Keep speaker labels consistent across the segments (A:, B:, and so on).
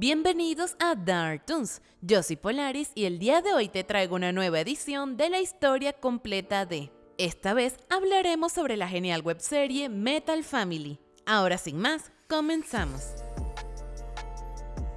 A: Bienvenidos a Dark Toons. Yo soy Polaris y el día de hoy te traigo una nueva edición de la historia completa de. Esta vez hablaremos sobre la genial webserie Metal Family. Ahora sin más, comenzamos.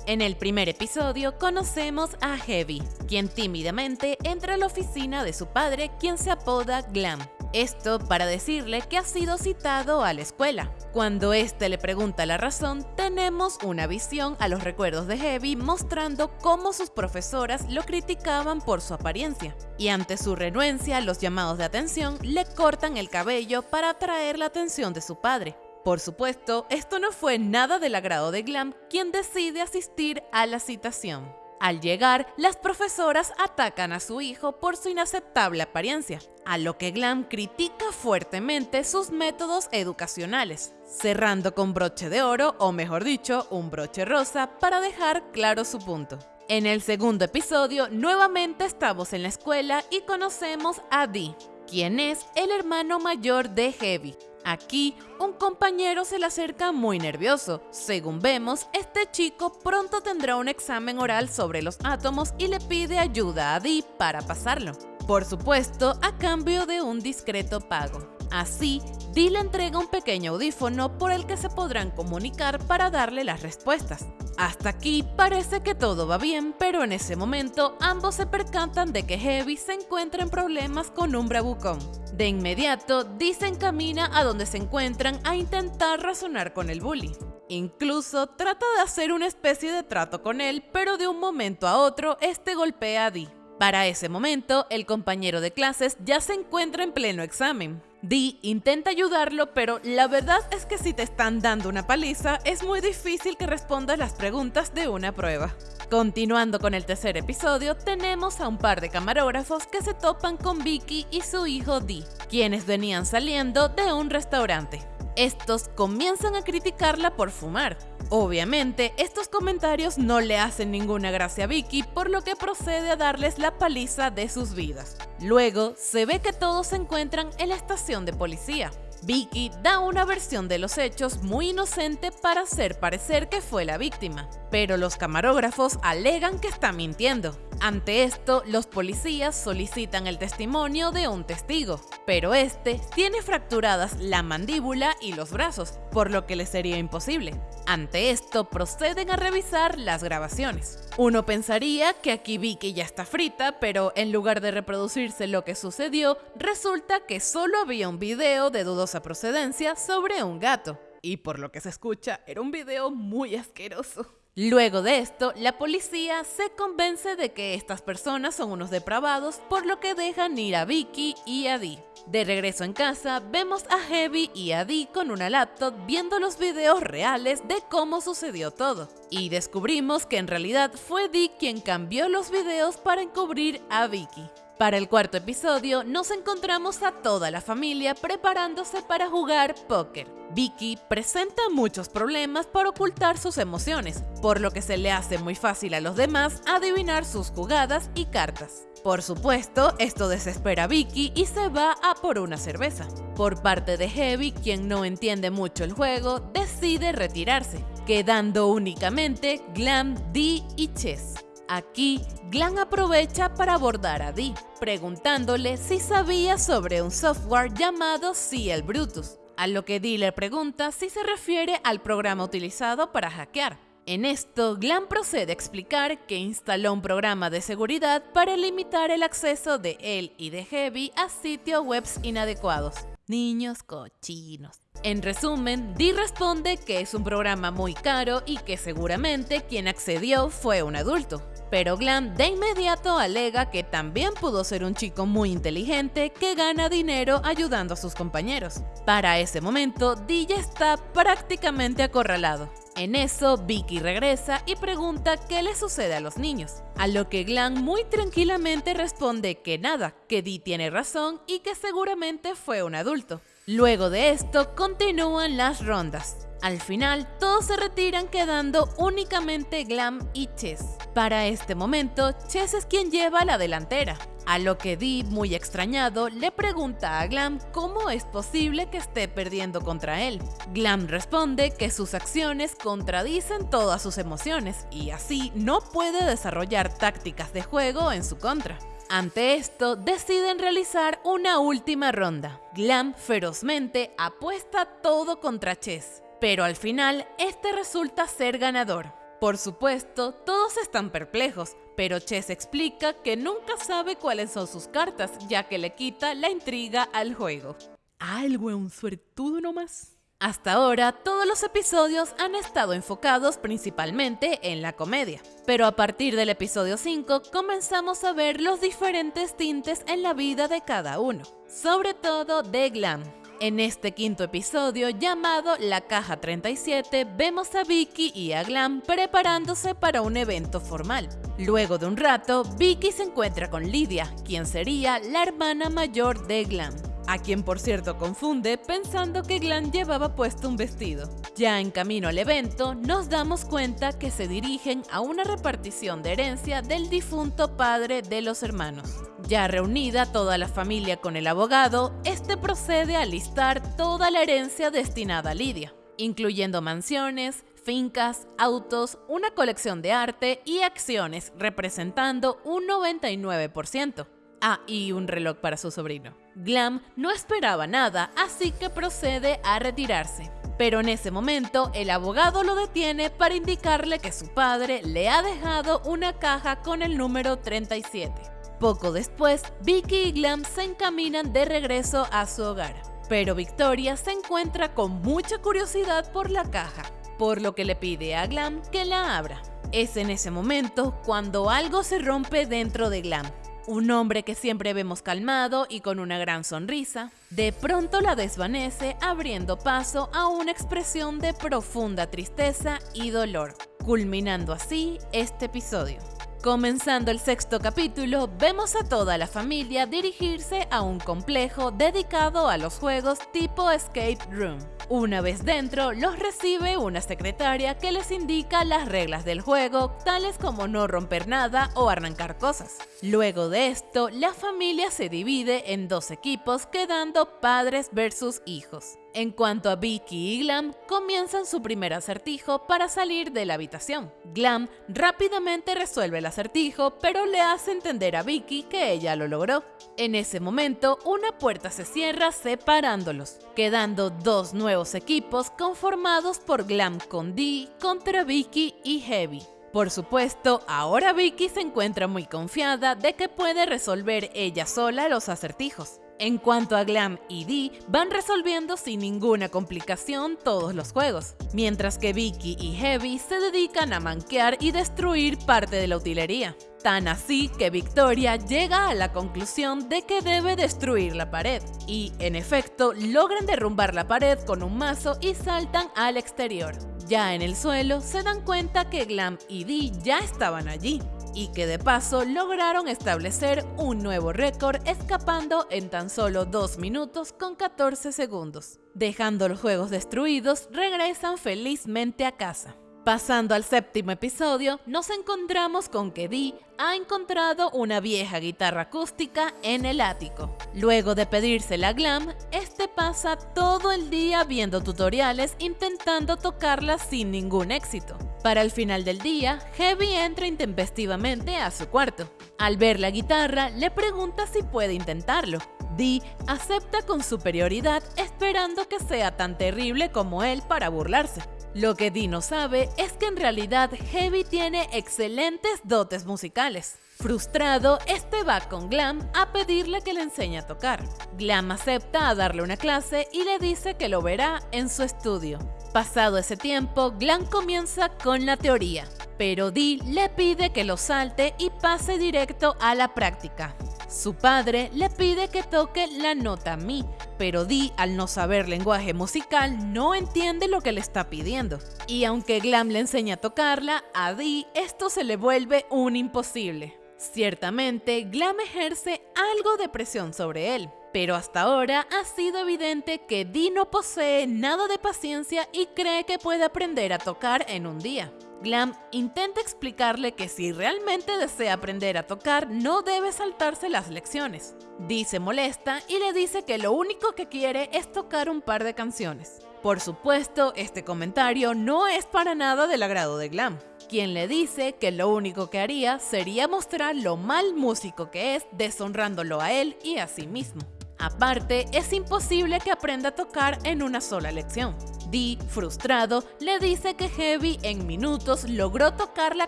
A: En el primer episodio conocemos a Heavy, quien tímidamente entra a la oficina de su padre, quien se apoda Glam. Esto para decirle que ha sido citado a la escuela. Cuando éste le pregunta la razón, tenemos una visión a los recuerdos de Heavy mostrando cómo sus profesoras lo criticaban por su apariencia. Y ante su renuencia los llamados de atención, le cortan el cabello para atraer la atención de su padre. Por supuesto, esto no fue nada del agrado de Glam, quien decide asistir a la citación. Al llegar, las profesoras atacan a su hijo por su inaceptable apariencia, a lo que Glam critica fuertemente sus métodos educacionales, cerrando con broche de oro, o mejor dicho, un broche rosa, para dejar claro su punto. En el segundo episodio, nuevamente estamos en la escuela y conocemos a Dee, quien es el hermano mayor de Heavy, Aquí, un compañero se le acerca muy nervioso. Según vemos, este chico pronto tendrá un examen oral sobre los átomos y le pide ayuda a Dee para pasarlo. Por supuesto, a cambio de un discreto pago. Así, Dee le entrega un pequeño audífono por el que se podrán comunicar para darle las respuestas. Hasta aquí parece que todo va bien, pero en ese momento ambos se percatan de que Heavy se encuentra en problemas con un bravucón. De inmediato, Dee se encamina a donde se encuentran a intentar razonar con el bully. Incluso trata de hacer una especie de trato con él, pero de un momento a otro, este golpea a Dee. Para ese momento, el compañero de clases ya se encuentra en pleno examen. Dee intenta ayudarlo, pero la verdad es que si te están dando una paliza, es muy difícil que respondas las preguntas de una prueba. Continuando con el tercer episodio, tenemos a un par de camarógrafos que se topan con Vicky y su hijo Dee, quienes venían saliendo de un restaurante. Estos comienzan a criticarla por fumar, Obviamente, estos comentarios no le hacen ninguna gracia a Vicky, por lo que procede a darles la paliza de sus vidas. Luego, se ve que todos se encuentran en la estación de policía. Vicky da una versión de los hechos muy inocente para hacer parecer que fue la víctima, pero los camarógrafos alegan que está mintiendo. Ante esto, los policías solicitan el testimonio de un testigo, pero este tiene fracturadas la mandíbula y los brazos, por lo que le sería imposible. Ante esto, proceden a revisar las grabaciones. Uno pensaría que aquí Vicky ya está frita, pero en lugar de reproducirse lo que sucedió, resulta que solo había un video de dudosa procedencia sobre un gato. Y por lo que se escucha, era un video muy asqueroso. Luego de esto, la policía se convence de que estas personas son unos depravados, por lo que dejan ir a Vicky y a Dee. De regreso en casa, vemos a Heavy y a Dee con una laptop viendo los videos reales de cómo sucedió todo. Y descubrimos que en realidad fue Dee quien cambió los videos para encubrir a Vicky. Para el cuarto episodio nos encontramos a toda la familia preparándose para jugar póker. Vicky presenta muchos problemas para ocultar sus emociones, por lo que se le hace muy fácil a los demás adivinar sus jugadas y cartas. Por supuesto, esto desespera a Vicky y se va a por una cerveza. Por parte de Heavy, quien no entiende mucho el juego, decide retirarse, quedando únicamente Glam, Dee y Chess. Aquí, Glam aprovecha para abordar a Dee, preguntándole si sabía sobre un software llamado CL Brutus, a lo que Dee le pregunta si se refiere al programa utilizado para hackear. En esto, Glam procede a explicar que instaló un programa de seguridad para limitar el acceso de él y de Heavy a sitios webs inadecuados. Niños cochinos. En resumen, Dee responde que es un programa muy caro y que seguramente quien accedió fue un adulto pero Glam de inmediato alega que también pudo ser un chico muy inteligente que gana dinero ayudando a sus compañeros. Para ese momento, DJ está prácticamente acorralado. En eso, Vicky regresa y pregunta qué le sucede a los niños, a lo que Glam muy tranquilamente responde que nada, que Dee tiene razón y que seguramente fue un adulto. Luego de esto, continúan las rondas. Al final, todos se retiran quedando únicamente Glam y Chess. Para este momento, Chess es quien lleva la delantera. A lo que Dee, muy extrañado, le pregunta a Glam cómo es posible que esté perdiendo contra él. Glam responde que sus acciones contradicen todas sus emociones y así no puede desarrollar tácticas de juego en su contra. Ante esto, deciden realizar una última ronda. Glam ferozmente apuesta todo contra Chess, pero al final este resulta ser ganador. Por supuesto, todos están perplejos, pero Chess explica que nunca sabe cuáles son sus cartas, ya que le quita la intriga al juego.
B: Algo es un suertudo nomás.
A: Hasta ahora, todos los episodios han estado enfocados principalmente en la comedia, pero a partir del episodio 5 comenzamos a ver los diferentes tintes en la vida de cada uno, sobre todo de Glam. En este quinto episodio llamado La Caja 37 vemos a Vicky y a Glam preparándose para un evento formal. Luego de un rato, Vicky se encuentra con Lidia, quien sería la hermana mayor de Glam a quien por cierto confunde pensando que Glam llevaba puesto un vestido. Ya en camino al evento, nos damos cuenta que se dirigen a una repartición de herencia del difunto padre de los hermanos. Ya reunida toda la familia con el abogado, este procede a listar toda la herencia destinada a Lidia, incluyendo mansiones, fincas, autos, una colección de arte y acciones representando un 99%. Ah, y un reloj para su sobrino. Glam no esperaba nada, así que procede a retirarse. Pero en ese momento, el abogado lo detiene para indicarle que su padre le ha dejado una caja con el número 37. Poco después, Vicky y Glam se encaminan de regreso a su hogar. Pero Victoria se encuentra con mucha curiosidad por la caja, por lo que le pide a Glam que la abra. Es en ese momento cuando algo se rompe dentro de Glam un hombre que siempre vemos calmado y con una gran sonrisa, de pronto la desvanece abriendo paso a una expresión de profunda tristeza y dolor, culminando así este episodio. Comenzando el sexto capítulo, vemos a toda la familia dirigirse a un complejo dedicado a los juegos tipo Escape Room. Una vez dentro, los recibe una secretaria que les indica las reglas del juego, tales como no romper nada o arrancar cosas. Luego de esto, la familia se divide en dos equipos, quedando padres versus hijos. En cuanto a Vicky y Glam, comienzan su primer acertijo para salir de la habitación. Glam rápidamente resuelve el acertijo, pero le hace entender a Vicky que ella lo logró. En ese momento, una puerta se cierra separándolos, quedando dos nuevos equipos conformados por Glam con Dee contra Vicky y Heavy. Por supuesto, ahora Vicky se encuentra muy confiada de que puede resolver ella sola los acertijos. En cuanto a Glam y Dee, van resolviendo sin ninguna complicación todos los juegos, mientras que Vicky y Heavy se dedican a manquear y destruir parte de la utilería. Tan así que Victoria llega a la conclusión de que debe destruir la pared, y en efecto logran derrumbar la pared con un mazo y saltan al exterior. Ya en el suelo se dan cuenta que Glam y Dee ya estaban allí, y que de paso lograron establecer un nuevo récord escapando en tan solo 2 minutos con 14 segundos. Dejando los juegos destruidos, regresan felizmente a casa. Pasando al séptimo episodio, nos encontramos con que Dee ha encontrado una vieja guitarra acústica en el ático. Luego de pedírsela a Glam, este pasa todo el día viendo tutoriales intentando tocarla sin ningún éxito. Para el final del día, Heavy entra intempestivamente a su cuarto. Al ver la guitarra, le pregunta si puede intentarlo. Dee acepta con superioridad esperando que sea tan terrible como él para burlarse. Lo que Dee no sabe es que en realidad Heavy tiene excelentes dotes musicales. Frustrado, este va con Glam a pedirle que le enseñe a tocar. Glam acepta a darle una clase y le dice que lo verá en su estudio. Pasado ese tiempo, Glam comienza con la teoría, pero Dee le pide que lo salte y pase directo a la práctica. Su padre le pide que toque la nota Mi, pero Dee, al no saber lenguaje musical, no entiende lo que le está pidiendo. Y aunque Glam le enseña a tocarla, a Dee esto se le vuelve un imposible. Ciertamente, Glam ejerce algo de presión sobre él, pero hasta ahora ha sido evidente que Dee no posee nada de paciencia y cree que puede aprender a tocar en un día. Glam intenta explicarle que si realmente desea aprender a tocar, no debe saltarse las lecciones. Dee se molesta y le dice que lo único que quiere es tocar un par de canciones. Por supuesto, este comentario no es para nada del agrado de Glam, quien le dice que lo único que haría sería mostrar lo mal músico que es, deshonrándolo a él y a sí mismo. Aparte, es imposible que aprenda a tocar en una sola lección. Dee, frustrado, le dice que Heavy en minutos logró tocar la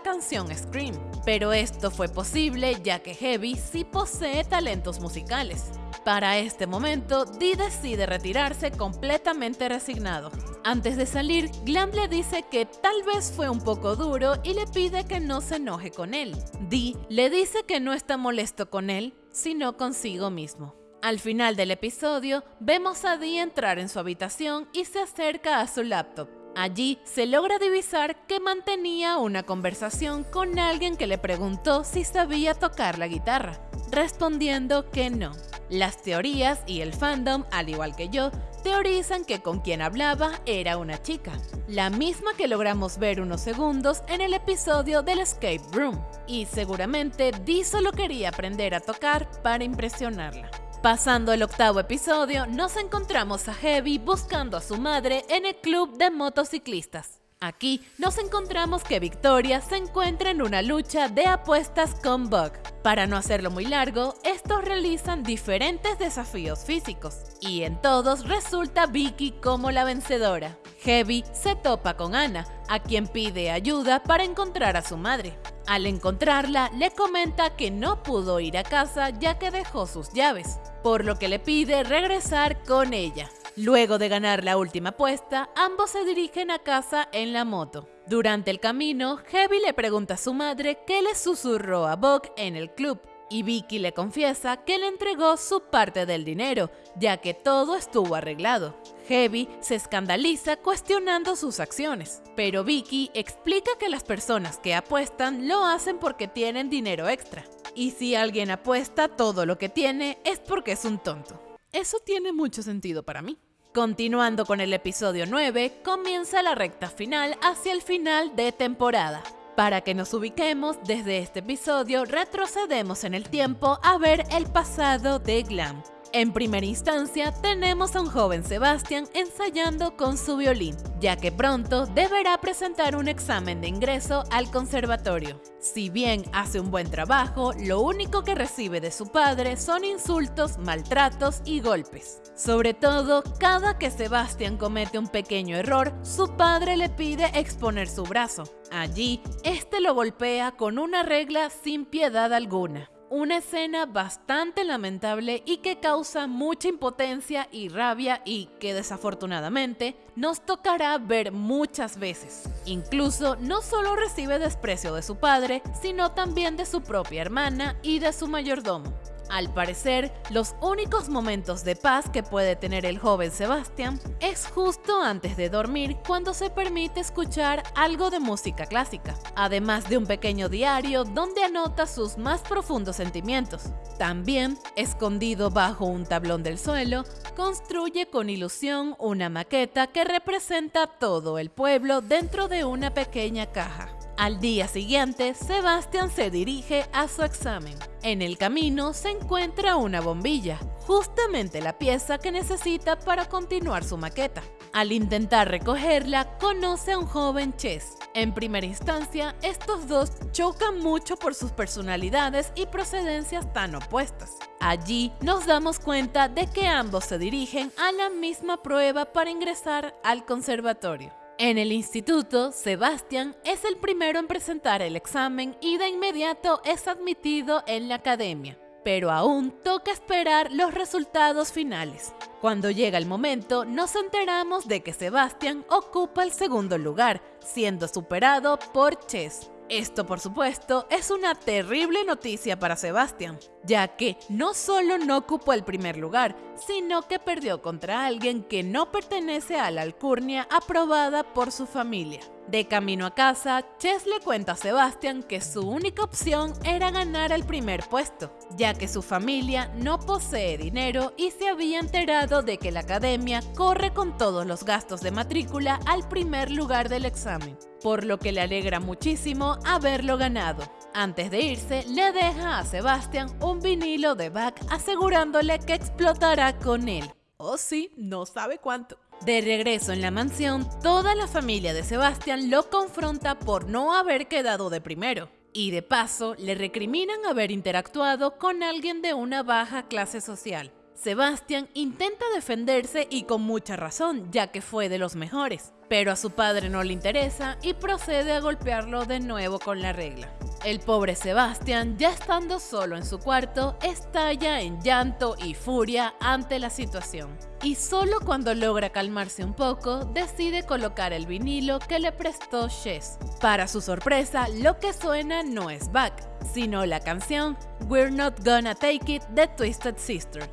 A: canción Scream, pero esto fue posible ya que Heavy sí posee talentos musicales. Para este momento, Dee decide retirarse completamente resignado. Antes de salir, Glam le dice que tal vez fue un poco duro y le pide que no se enoje con él. Dee le dice que no está molesto con él, sino consigo mismo. Al final del episodio, vemos a Dee entrar en su habitación y se acerca a su laptop. Allí se logra divisar que mantenía una conversación con alguien que le preguntó si sabía tocar la guitarra, respondiendo que no. Las teorías y el fandom, al igual que yo, teorizan que con quien hablaba era una chica, la misma que logramos ver unos segundos en el episodio del Escape Room, y seguramente Dee solo quería aprender a tocar para impresionarla. Pasando el octavo episodio, nos encontramos a Heavy buscando a su madre en el club de motociclistas. Aquí nos encontramos que Victoria se encuentra en una lucha de apuestas con Buck. Para no hacerlo muy largo, estos realizan diferentes desafíos físicos, y en todos resulta Vicky como la vencedora. Heavy se topa con Anna, a quien pide ayuda para encontrar a su madre. Al encontrarla, le comenta que no pudo ir a casa ya que dejó sus llaves, por lo que le pide regresar con ella. Luego de ganar la última apuesta, ambos se dirigen a casa en la moto. Durante el camino, Heavy le pregunta a su madre qué le susurró a Buck en el club, y Vicky le confiesa que le entregó su parte del dinero, ya que todo estuvo arreglado. Heavy se escandaliza cuestionando sus acciones, pero Vicky explica que las personas que apuestan lo hacen porque tienen dinero extra. Y si alguien apuesta todo lo que tiene es porque es un tonto.
B: Eso tiene mucho sentido para mí.
A: Continuando con el episodio 9, comienza la recta final hacia el final de temporada. Para que nos ubiquemos, desde este episodio retrocedemos en el tiempo a ver el pasado de Glam. En primera instancia, tenemos a un joven Sebastián ensayando con su violín, ya que pronto deberá presentar un examen de ingreso al conservatorio. Si bien hace un buen trabajo, lo único que recibe de su padre son insultos, maltratos y golpes. Sobre todo, cada que Sebastián comete un pequeño error, su padre le pide exponer su brazo. Allí, este lo golpea con una regla sin piedad alguna. Una escena bastante lamentable y que causa mucha impotencia y rabia y que desafortunadamente nos tocará ver muchas veces. Incluso no solo recibe desprecio de su padre, sino también de su propia hermana y de su mayordomo. Al parecer, los únicos momentos de paz que puede tener el joven Sebastián es justo antes de dormir cuando se permite escuchar algo de música clásica, además de un pequeño diario donde anota sus más profundos sentimientos. También, escondido bajo un tablón del suelo, construye con ilusión una maqueta que representa todo el pueblo dentro de una pequeña caja. Al día siguiente, Sebastian se dirige a su examen. En el camino se encuentra una bombilla, justamente la pieza que necesita para continuar su maqueta. Al intentar recogerla, conoce a un joven Chess. En primera instancia, estos dos chocan mucho por sus personalidades y procedencias tan opuestas. Allí nos damos cuenta de que ambos se dirigen a la misma prueba para ingresar al conservatorio. En el instituto, Sebastián es el primero en presentar el examen y de inmediato es admitido en la academia, pero aún toca esperar los resultados finales. Cuando llega el momento, nos enteramos de que Sebastián ocupa el segundo lugar, siendo superado por Chess. Esto, por supuesto, es una terrible noticia para Sebastián, ya que no solo no ocupó el primer lugar, sino que perdió contra alguien que no pertenece a la alcurnia aprobada por su familia. De camino a casa, Chess le cuenta a Sebastian que su única opción era ganar el primer puesto, ya que su familia no posee dinero y se había enterado de que la academia corre con todos los gastos de matrícula al primer lugar del examen. Por lo que le alegra muchísimo haberlo ganado. Antes de irse, le deja a Sebastian un vinilo de Bach asegurándole que explotará con él.
B: Oh sí, no sabe cuánto.
A: De regreso en la mansión, toda la familia de Sebastian lo confronta por no haber quedado de primero. Y de paso, le recriminan haber interactuado con alguien de una baja clase social. Sebastian intenta defenderse y con mucha razón, ya que fue de los mejores, pero a su padre no le interesa y procede a golpearlo de nuevo con la regla. El pobre Sebastian, ya estando solo en su cuarto, estalla en llanto y furia ante la situación. Y solo cuando logra calmarse un poco, decide colocar el vinilo que le prestó Chess. Para su sorpresa, lo que suena no es Back, sino la canción We're Not Gonna Take It de Twisted Sister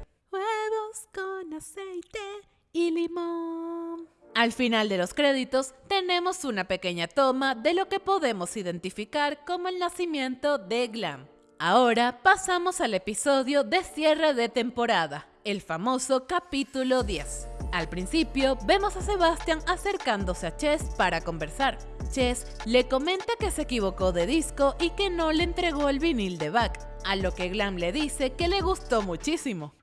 B: con aceite y limón.
A: Al final de los créditos tenemos una pequeña toma de lo que podemos identificar como el nacimiento de Glam. Ahora pasamos al episodio de cierre de temporada, el famoso capítulo 10. Al principio vemos a Sebastian acercándose a Chess para conversar. Chess le comenta que se equivocó de disco y que no le entregó el vinil de Bach, a lo que Glam le dice que le gustó muchísimo.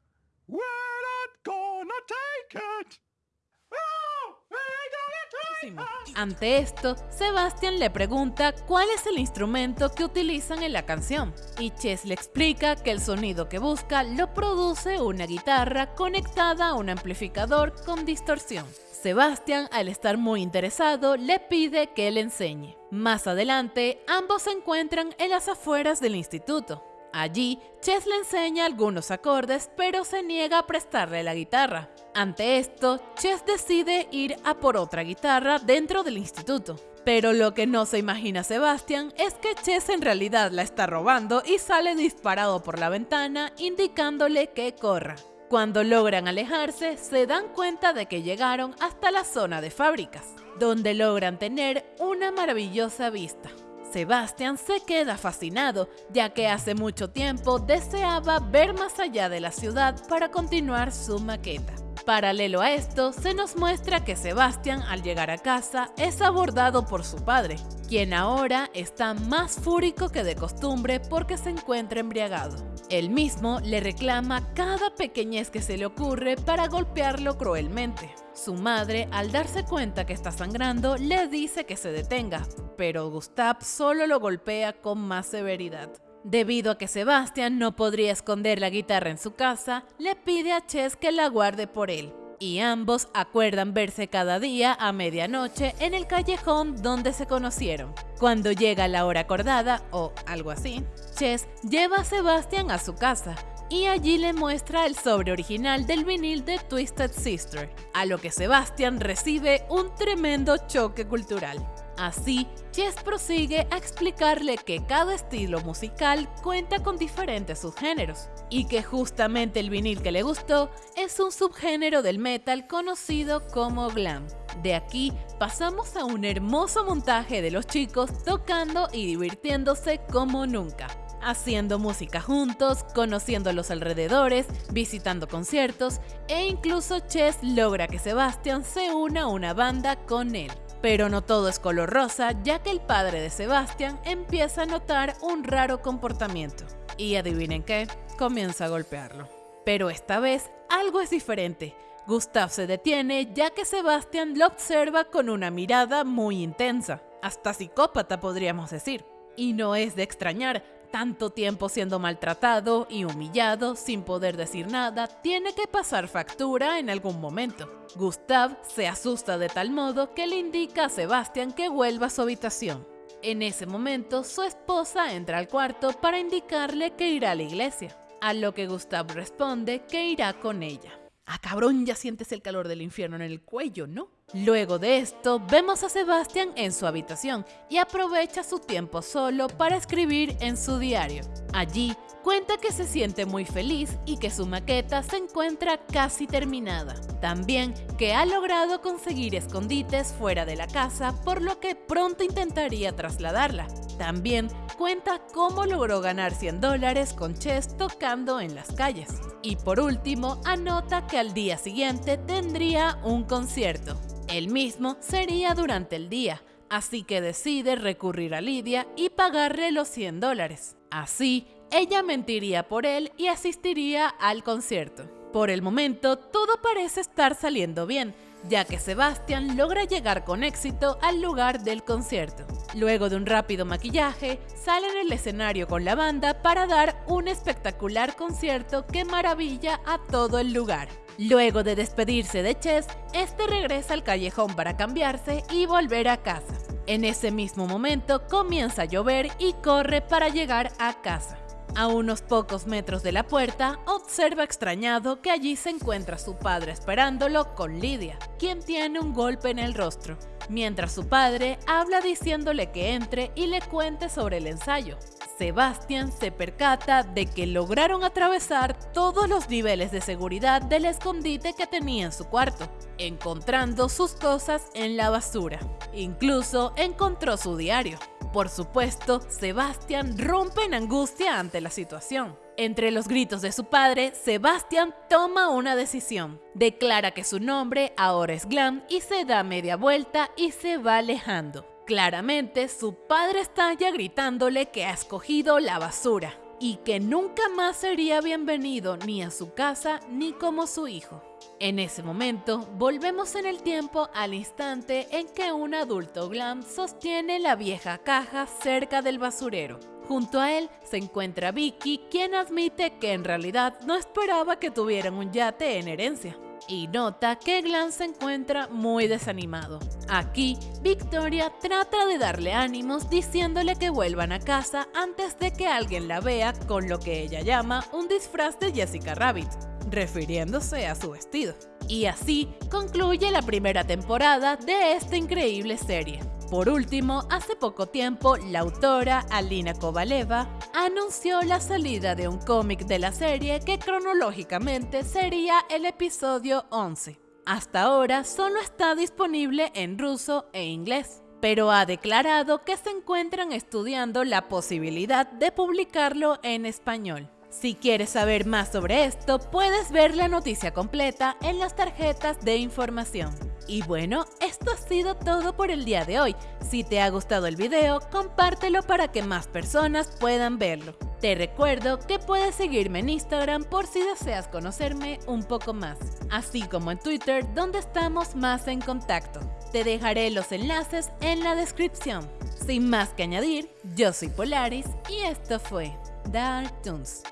A: Ante esto, Sebastian le pregunta cuál es el instrumento que utilizan en la canción, y Chess le explica que el sonido que busca lo produce una guitarra conectada a un amplificador con distorsión. Sebastian, al estar muy interesado, le pide que le enseñe. Más adelante, ambos se encuentran en las afueras del instituto. Allí, Chess le enseña algunos acordes, pero se niega a prestarle la guitarra. Ante esto, Chess decide ir a por otra guitarra dentro del instituto. Pero lo que no se imagina Sebastian es que Chess en realidad la está robando y sale disparado por la ventana indicándole que corra. Cuando logran alejarse, se dan cuenta de que llegaron hasta la zona de fábricas, donde logran tener una maravillosa vista. Sebastian se queda fascinado, ya que hace mucho tiempo deseaba ver más allá de la ciudad para continuar su maqueta. Paralelo a esto, se nos muestra que Sebastian al llegar a casa es abordado por su padre, quien ahora está más fúrico que de costumbre porque se encuentra embriagado. Él mismo le reclama cada pequeñez que se le ocurre para golpearlo cruelmente. Su madre, al darse cuenta que está sangrando, le dice que se detenga, pero Gustav solo lo golpea con más severidad. Debido a que Sebastian no podría esconder la guitarra en su casa, le pide a Chess que la guarde por él, y ambos acuerdan verse cada día a medianoche en el callejón donde se conocieron. Cuando llega la hora acordada, o algo así, Chess lleva a Sebastian a su casa, y allí le muestra el sobre original del vinil de Twisted Sister, a lo que Sebastian recibe un tremendo choque cultural. Así, Chess prosigue a explicarle que cada estilo musical cuenta con diferentes subgéneros, y que justamente el vinil que le gustó es un subgénero del metal conocido como glam. De aquí pasamos a un hermoso montaje de los chicos tocando y divirtiéndose como nunca haciendo música juntos, conociendo los alrededores, visitando conciertos e incluso Chess logra que Sebastian se una a una banda con él. Pero no todo es color rosa, ya que el padre de Sebastian empieza a notar un raro comportamiento. Y adivinen qué, comienza a golpearlo. Pero esta vez algo es diferente. Gustav se detiene ya que Sebastian lo observa con una mirada muy intensa, hasta psicópata podríamos decir. Y no es de extrañar, tanto tiempo siendo maltratado y humillado sin poder decir nada, tiene que pasar factura en algún momento. Gustav se asusta de tal modo que le indica a Sebastian que vuelva a su habitación. En ese momento, su esposa entra al cuarto para indicarle que irá a la iglesia, a lo que Gustav responde que irá con ella.
B: Ah, cabrón, ya sientes el calor del infierno en el cuello, ¿no?
A: Luego de esto, vemos a Sebastian en su habitación y aprovecha su tiempo solo para escribir en su diario. Allí, cuenta que se siente muy feliz y que su maqueta se encuentra casi terminada. También que ha logrado conseguir escondites fuera de la casa, por lo que pronto intentaría trasladarla. También cuenta cómo logró ganar 100 dólares con Chess tocando en las calles. Y por último, anota que al día siguiente tendría un concierto. El mismo sería durante el día, así que decide recurrir a Lidia y pagarle los 100 dólares. Así, ella mentiría por él y asistiría al concierto. Por el momento, todo parece estar saliendo bien, ya que Sebastian logra llegar con éxito al lugar del concierto. Luego de un rápido maquillaje, sale en el escenario con la banda para dar un espectacular concierto que maravilla a todo el lugar. Luego de despedirse de Chess, este regresa al callejón para cambiarse y volver a casa. En ese mismo momento comienza a llover y corre para llegar a casa. A unos pocos metros de la puerta, observa extrañado que allí se encuentra su padre esperándolo con Lidia, quien tiene un golpe en el rostro, mientras su padre habla diciéndole que entre y le cuente sobre el ensayo. Sebastian se percata de que lograron atravesar todos los niveles de seguridad del escondite que tenía en su cuarto, encontrando sus cosas en la basura. Incluso encontró su diario. Por supuesto, Sebastian rompe en angustia ante la situación. Entre los gritos de su padre, Sebastian toma una decisión. Declara que su nombre ahora es Glam y se da media vuelta y se va alejando. Claramente, su padre está ya gritándole que ha escogido la basura y que nunca más sería bienvenido ni a su casa ni como su hijo. En ese momento, volvemos en el tiempo al instante en que un adulto glam sostiene la vieja caja cerca del basurero. Junto a él se encuentra Vicky, quien admite que en realidad no esperaba que tuvieran un yate en herencia y nota que Glam se encuentra muy desanimado. Aquí, Victoria trata de darle ánimos diciéndole que vuelvan a casa antes de que alguien la vea con lo que ella llama un disfraz de Jessica Rabbit, refiriéndose a su vestido. Y así concluye la primera temporada de esta increíble serie. Por último, hace poco tiempo, la autora Alina Kovaleva anunció la salida de un cómic de la serie que cronológicamente sería el episodio 11. Hasta ahora solo está disponible en ruso e inglés, pero ha declarado que se encuentran estudiando la posibilidad de publicarlo en español. Si quieres saber más sobre esto, puedes ver la noticia completa en las tarjetas de información. Y bueno, esto ha sido todo por el día de hoy. Si te ha gustado el video, compártelo para que más personas puedan verlo. Te recuerdo que puedes seguirme en Instagram por si deseas conocerme un poco más, así como en Twitter donde estamos más en contacto. Te dejaré los enlaces en la descripción. Sin más que añadir, yo soy Polaris y esto fue Dark Toons.